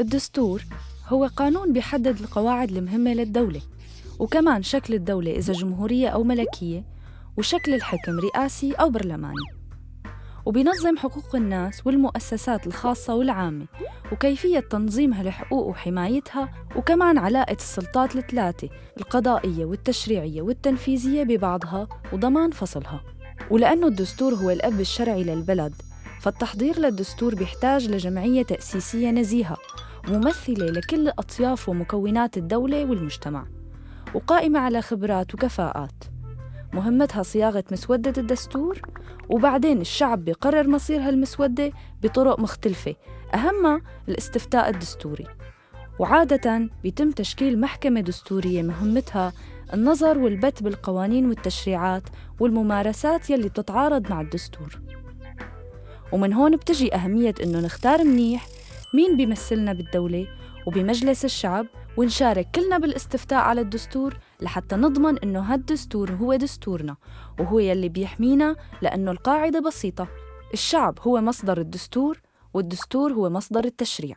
الدستور هو قانون بيحدد القواعد المهمة للدولة وكمان شكل الدولة إذا جمهورية أو ملكية وشكل الحكم رئاسي أو برلماني. وبينظم حقوق الناس والمؤسسات الخاصة والعامة وكيفية تنظيمها لحقوق وحمايتها وكمان علاقة السلطات الثلاثة القضائية والتشريعية والتنفيذية ببعضها وضمان فصلها. ولأنه الدستور هو الأب الشرعي للبلد فالتحضير للدستور بيحتاج لجمعية تأسيسية نزيهة. وممثلة لكل أطياف ومكونات الدولة والمجتمع وقائمة على خبرات وكفاءات. مهمتها صياغة مسودة الدستور وبعدين الشعب بيقرر مصير هالمسودة بطرق مختلفة أهمها الاستفتاء الدستوري. وعادة بيتم تشكيل محكمة دستورية مهمتها النظر والبت بالقوانين والتشريعات والممارسات يلي بتتعارض مع الدستور. ومن هون بتجي أهمية إنه نختار منيح مين بيمثلنا بالدولة وبمجلس الشعب ونشارك كلنا بالاستفتاء على الدستور لحتى نضمن إنه هالدستور هو دستورنا وهو يلي بيحمينا لأنه القاعدة بسيطة. الشعب هو مصدر الدستور والدستور هو مصدر التشريع.